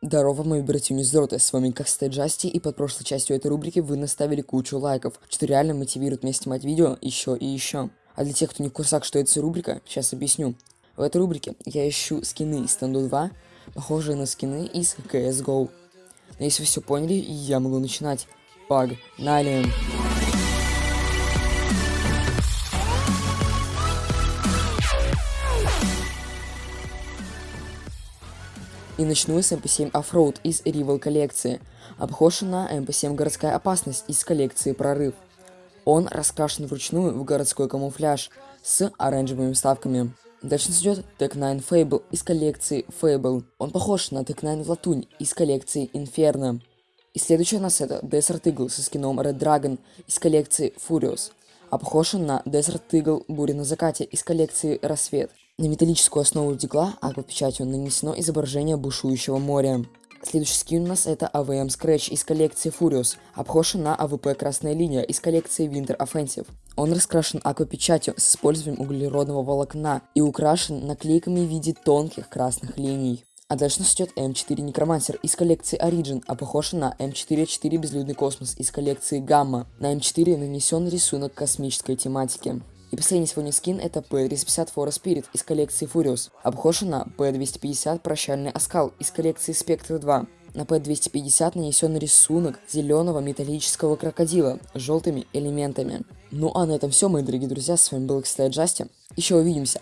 Здорово, мои братья Низроты, с вами как Джасти, и под прошлой частью этой рубрики вы наставили кучу лайков, что реально мотивирует меня снимать видео еще и еще. А для тех, кто не в курсах, что это за рубрика, сейчас объясню. В этой рубрике я ищу скины из Станду 2, похожие на скины из CSGO. Но если вы все поняли, я могу начинать. Погнали! И начну с MP7 Offroad из Rival коллекции. Обхожа на MP7 Городская опасность из коллекции Прорыв. Он раскрашен вручную в городской камуфляж с оранжевыми вставками. Дальше нас идет Tech 9 Fable из коллекции Fable. Он похож на Tech 9 Латунь из коллекции Inferno. И следующий у нас это Desert Eagle со скином Red Dragon из коллекции Furious. Похож он на Desert Eagle Буря на закате из коллекции Рассвет. На металлическую основу дигла аквапечатью нанесено изображение бушующего моря. Следующий скин у нас это AWM Scratch из коллекции Furious, а похож он на AWP Красная Линия из коллекции Winter Offensive. Он раскрашен аквапечатью с использованием углеродного волокна и украшен наклейками в виде тонких красных линий. А дальше нас ждет M4 Necromancer из коллекции Origin, а похож на M4A4 Безлюдный Космос из коллекции Гамма. На M4 нанесен рисунок космической тематики. И последний сегодня скин это P250 Forest Spirit из коллекции Furious. Обхожа на P250 Прощальный Оскал из коллекции Spectre 2. На P250 нанесен рисунок зеленого металлического крокодила с желтыми элементами. Ну а на этом все, мои дорогие друзья, с вами был Кстати. Еще увидимся.